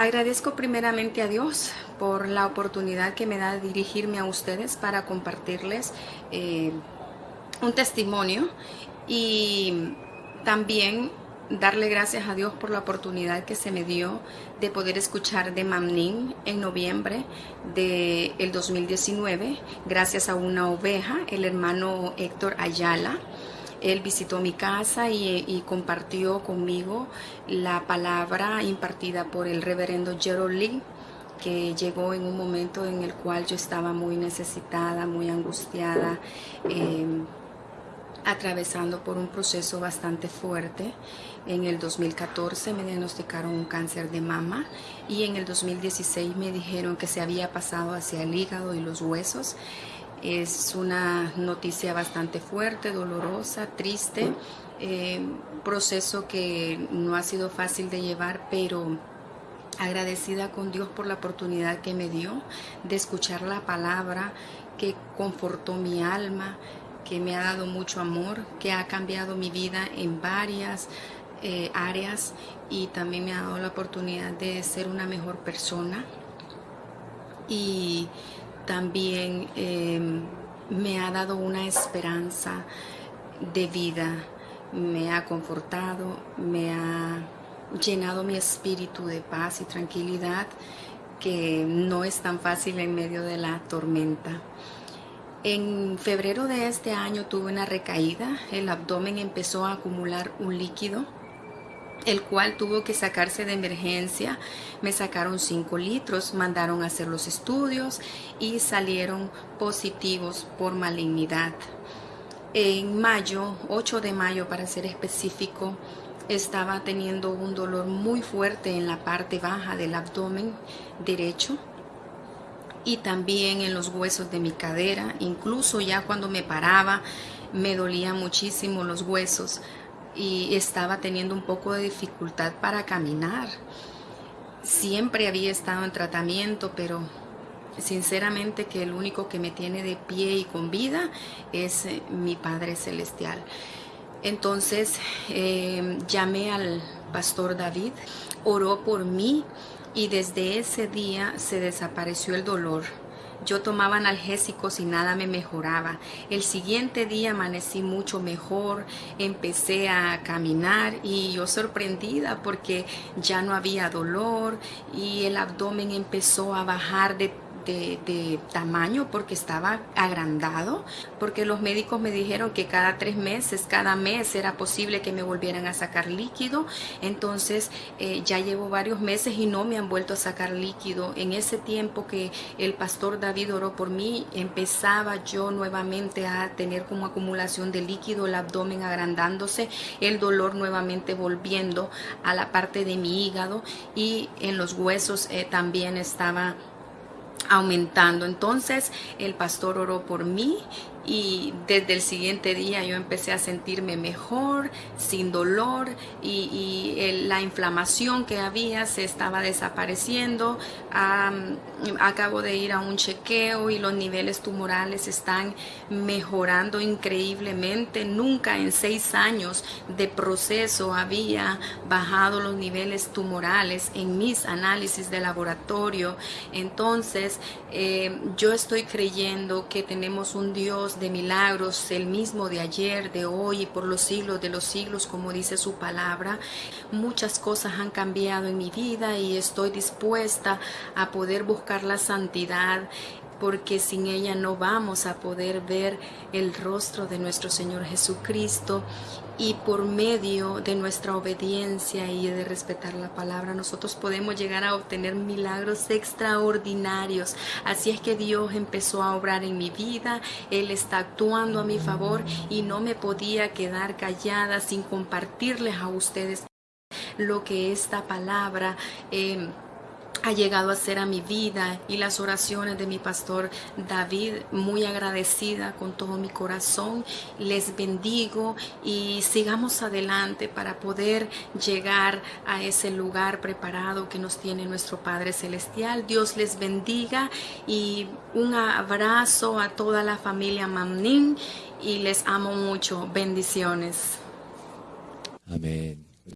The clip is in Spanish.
Agradezco primeramente a Dios por la oportunidad que me da de dirigirme a ustedes para compartirles eh, un testimonio y también darle gracias a Dios por la oportunidad que se me dio de poder escuchar de Mamnin en noviembre del el 2019, gracias a una oveja, el hermano Héctor Ayala. Él visitó mi casa y, compartió conmigo la palabra impartida por el reverendo Gerald Lee que llegó en un momento en el cual yo estaba muy necesitada, muy angustiada, eh, atravesando por un proceso bastante fuerte. En el 2014 me diagnosticaron un cáncer de mama y en el 2016 me dijeron que se había pasado hacia el hígado y los huesos. Es una noticia bastante fuerte, dolorosa, triste, eh, proceso que no ha sido fácil de llevar, pero agradecida con Dios por la oportunidad que me dio de escuchar la palabra que confortó mi alma, que me ha dado mucho amor, que ha cambiado mi vida en varias eh, áreas y también me ha dado la oportunidad de ser una mejor persona. Y también em, me ha dado una esperanza de vida, me ha confortado, me ha llenado mi espíritu de paz y tranquilidad que no es tan fácil en medio de la tormenta. En febrero de este año tuve una recaída, el abdomen empezó a acumular un líquido, el cual tuvo que sacarse de emergencia. Me sacaron 5 litros, mandaron a hacer los estudios y salieron positivos por malignidad. En mayo, 8 de mayo para ser específico, estaba teniendo un dolor muy fuerte en la parte baja del abdomen derecho y también en los huesos de mi cadera. Incluso ya cuando me paraba me dolía muchísimo los huesos y estaba teniendo un poco de dificultad para caminar. Siempre había estado en tratamiento, pero sinceramente que el único que me tiene de pie y con vida es eh, mi Padre Celestial. Entonces eh, llamé al pastor David, oró por mí y desde ese día se desapareció el dolor. Yo tomaba analgésicos y nada me mejoraba. El siguiente día amanecí mucho mejor, empecé a caminar y yo sorprendida porque ya no había dolor y el abdomen empezó a bajar de de, tamaño porque estaba agrandado, porque los médicos me dijeron que cada tres meses, cada mes era posible que me volvieran a sacar líquido, entonces eh, ya llevo varios meses y no me han vuelto a sacar líquido. En ese tiempo que el pastor David oró por mí, empezaba yo nuevamente a tener como acumulación de líquido, el abdomen agrandándose, el dolor nuevamente volviendo a la parte de mi hígado y en los huesos eh, también estaba aumentando. Entonces el pastor oró por mí y desde el siguiente día yo empecé a sentirme mejor, sin dolor y, la inflamación que había se estaba desapareciendo. acabo de ir a un chequeo y los niveles tumorales están mejorando increíblemente. Nunca en seis años de proceso había bajado los niveles tumorales en mis análisis de laboratorio. Entonces eh, yo estoy creyendo que tenemos un Dios de milagros, el mismo de ayer, de hoy y por los siglos de los siglos, como dice su palabra. Muchas cosas han cambiado en mi vida y estoy dispuesta a poder buscar la santidad porque sin ella no vamos a poder ver el rostro de nuestro Señor Jesucristo y por medio de nuestra obediencia y de respetar la palabra nosotros podemos llegar a obtener milagros extraordinarios. Así es que Dios empezó a obrar en mi vida, Él está actuando a mi favor y no me podía quedar callada sin compartirles a ustedes lo que esta palabra eh, ha llegado a ser a mi vida y las oraciones de mi pastor David, muy agradecida con todo mi corazón. Les bendigo y sigamos adelante para poder llegar a ese lugar preparado que nos tiene nuestro Padre Celestial. Dios les bendiga y un abrazo a toda la familia Mamnin y les amo mucho. Bendiciones. Amén.